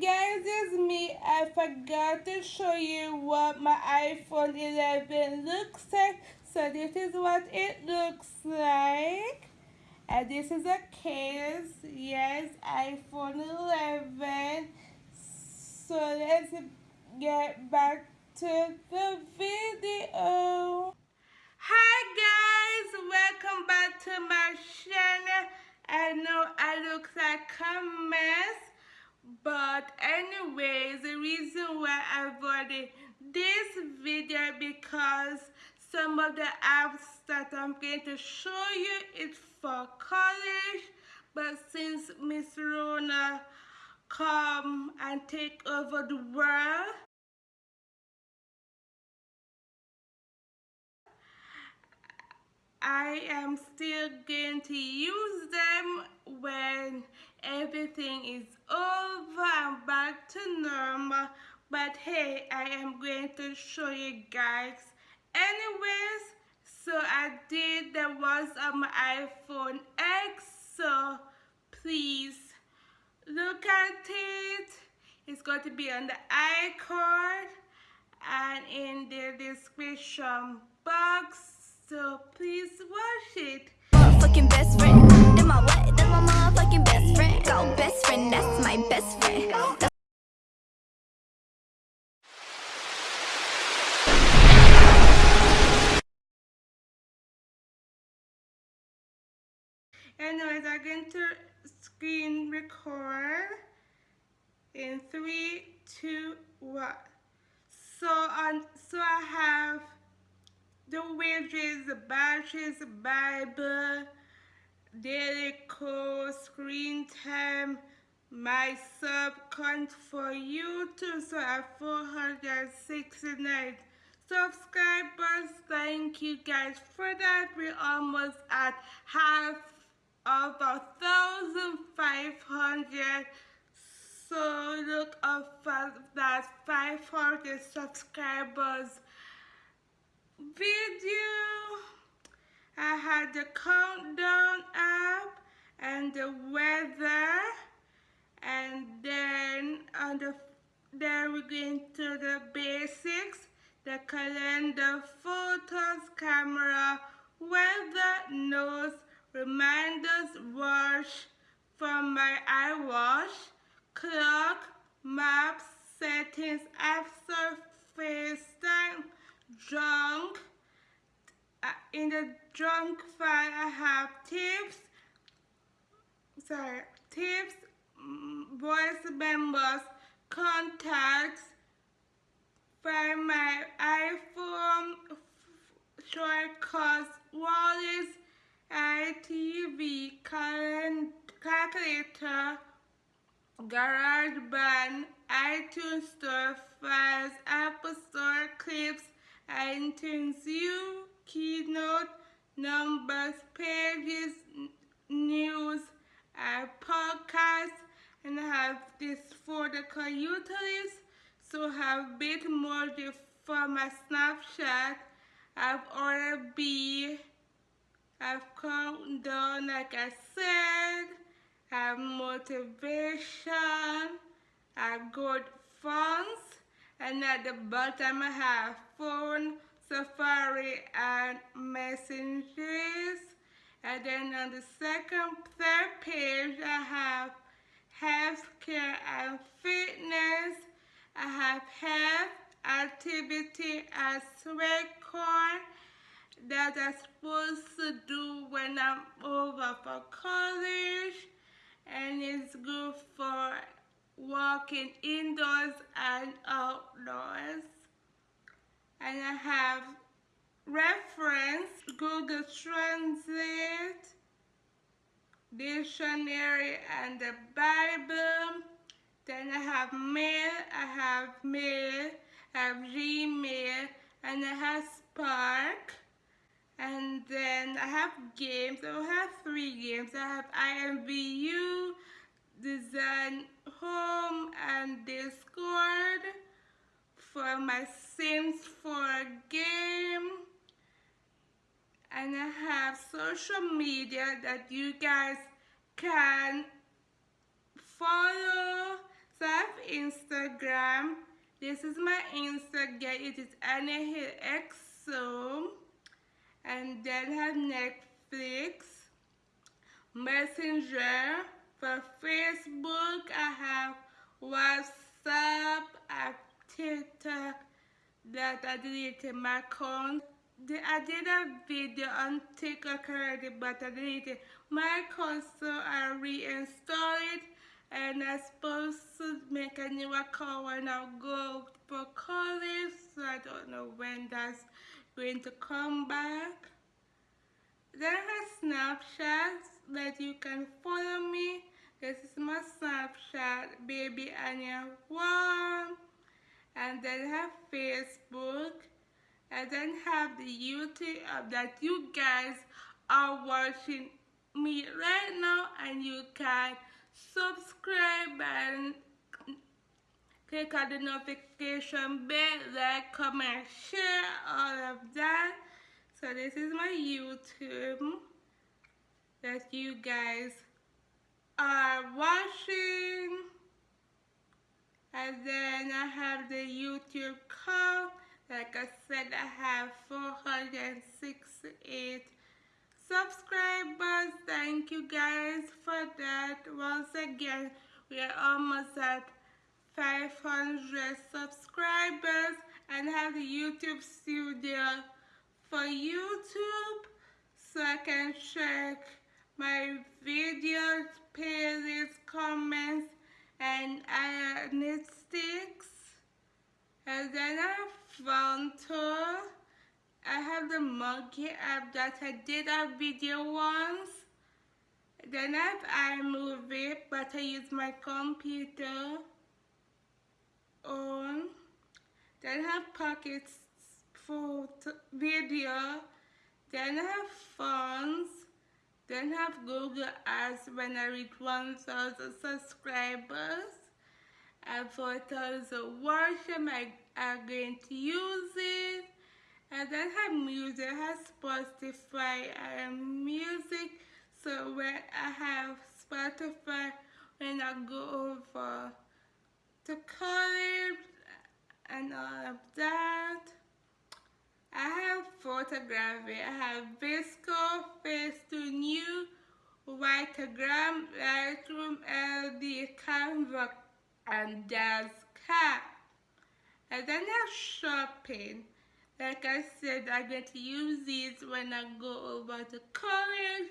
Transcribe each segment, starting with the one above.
guys, it's me. I forgot to show you what my iPhone 11 looks like. So this is what it looks like. And this is a case. Yes, iPhone 11. So let's get back to the video. Hi guys, welcome back to my channel. I know I look like a mess but anyways the reason why I bought this video because some of the apps that I'm going to show you is for college. But since Miss Rona come and take over the world I am still going to use them when everything is over and back to normal. But hey I am going to show you guys. Anyways so I did that was on my iPhone X so please look at it. It's going to be on the iCard and in the description box so please watch it Go best friend, that's my best friend. Anyways, I'm going to screen record in three, two, one. So on, so I have the widgets, the batteries, the Bible, daily code, screen time, my sub count for YouTube. So have 469 subscribers. Thank you guys for that. We're almost at half of a thousand five hundred. So look up for that 500 subscribers video. I had the countdown app and the weather and then on the then we go into the basics. The calendar photos camera weather notes reminders watch from my iWatch clock maps settings app surface time junk uh, in the junk file I have tips. Sorry tips mm, voice members contacts find my iPhone shortcuts wallets ITV calculator GarageBand iTunes Store files Apple Store clips iTunes U, Keynote, Numbers, Pages, News, uh, Podcasts, and I have this folder called Utilities. So have Bitmoji for my Snapchat. I've ordered B. I've come down, like I said. I have motivation. I have good funds and at the bottom I have phone, Safari and messages and then on the second, third page I have healthcare and fitness, I have health, activity as record that I'm supposed to do when I'm over for college. And it's good for walking indoors and outdoors. And I have reference, Google Translate, dictionary and the Bible. Then I have mail, I have mail, I have Gmail, and I have Spark. And then I have games, I have three games. I have IMVU, Design Home, and Discord for my Sims 4 game. And I have social media that you guys can follow, So I have Instagram. This is my Instagram. It is Anna. And then I have Netflix, Messenger. For Facebook, I have WhatsApp, I have TikTok that I deleted my account. I did a video on TikTok already, but I deleted my account, so I reinstalled it. And I'm supposed to make a new account when I go for college, so I don't know when that's going to come back. Then have Snapchat that you can follow me. This is my Snapchat, Baby Anya 1. And then have Facebook. And then have the YouTube uh, that you guys are watching me right now and you can subscribe and click on the notification bell, like, comment, share, all of that. So this is my YouTube that you guys are watching. And then I have the YouTube call. Like I said, I have 468 subscribers. Thank you guys for that. Once again, we are almost at 500 subscribers and have the YouTube studio for YouTube so I can check my videos, playlists, comments, and analytics. And then I found tour. I have the monkey app that I did a video once. Then I have iMovie, but I use my computer on. Then I have pockets for video. Then I have phones. Then have Google Ads when I reach 1,000 subscribers. And for 1,000 watching, I am going to use it. And then have music, have Spotify and music. So when I have Spotify, when I go over to college and all of that. I have photography. I have VSCO, Facetune, Vitagram, Lightroom, LD, Canva, and Dascat. And then I have shopping. Like I said, I get to use these when I go over to college.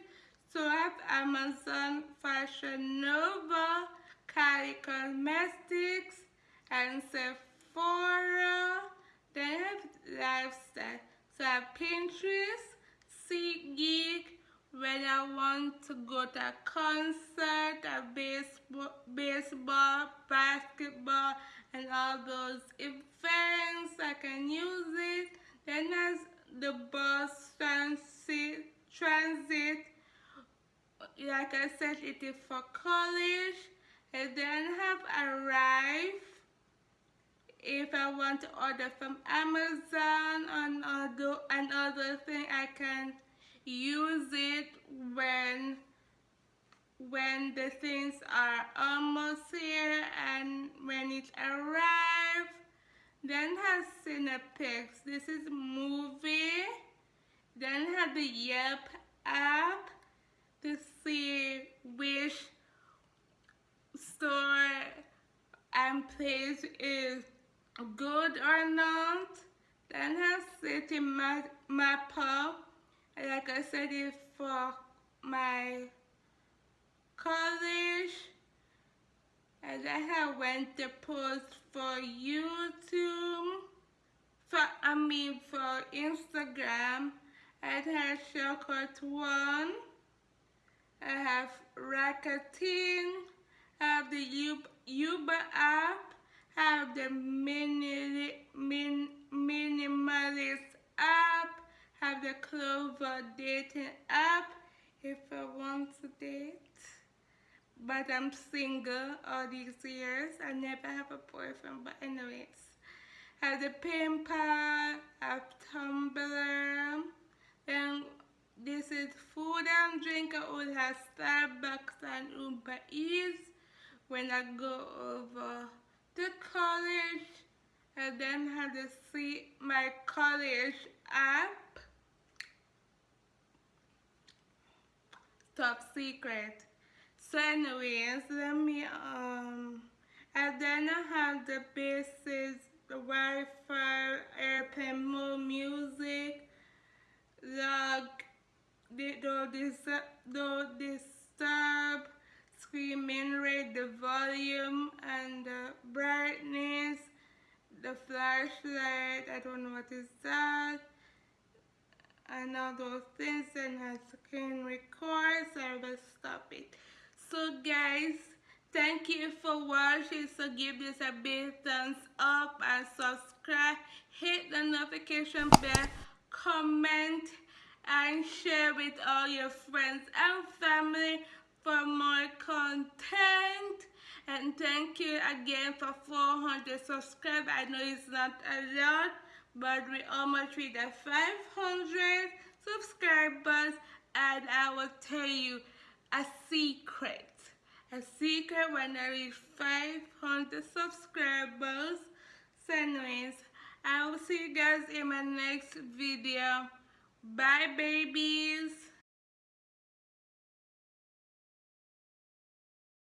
So I have Amazon, Fashion Nova, Kylie Cosmetics, and Sephora. Have lifestyle. So I have Pinterest, SeatGeek, when I want to go to a concert, a baseball, baseball, basketball, and all those events, I can use it. Then there's the bus transit, transit. Like I said, it is for college. And then have Arrive if I want to order from Amazon and other, and thing, I can use it when when the things are almost here and when it arrives. Then has Cinepix. This is movie. Then have the Yelp app to see which store and place is good or not. Then I have Citymapper. Like I said, it for my college. And then I went to post for YouTube. For I mean for Instagram. I have Shortcut One. I have Rakuten. I have the Uber app have the mini, min, minimalist app, have the Clover dating app if I want to date. But I'm single all these years. I never have a boyfriend, but anyways. Have the pal, have Tumblr. Then this is food and drink. I would have Starbucks and Uber Eats when I go over to college and then have to see my college app. Top secret. So anyways let me um and then I have the basis the Wi-Fi airplane mode music the don't disturb don't disturb screaming rate the volume and the brightness the flashlight I don't know what is that and all those things and I can record so I will stop it. So guys thank you for watching so give this a big thumbs up and subscribe. Hit the notification bell comment and share with all your friends and family for more content. And thank you again for 400 subscribers I know it's not a lot but we almost reached the 500 subscribers and I will tell you a secret. A secret when I reach 500 subscribers so anyways I will see you guys in my next video. Bye babies